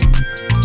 you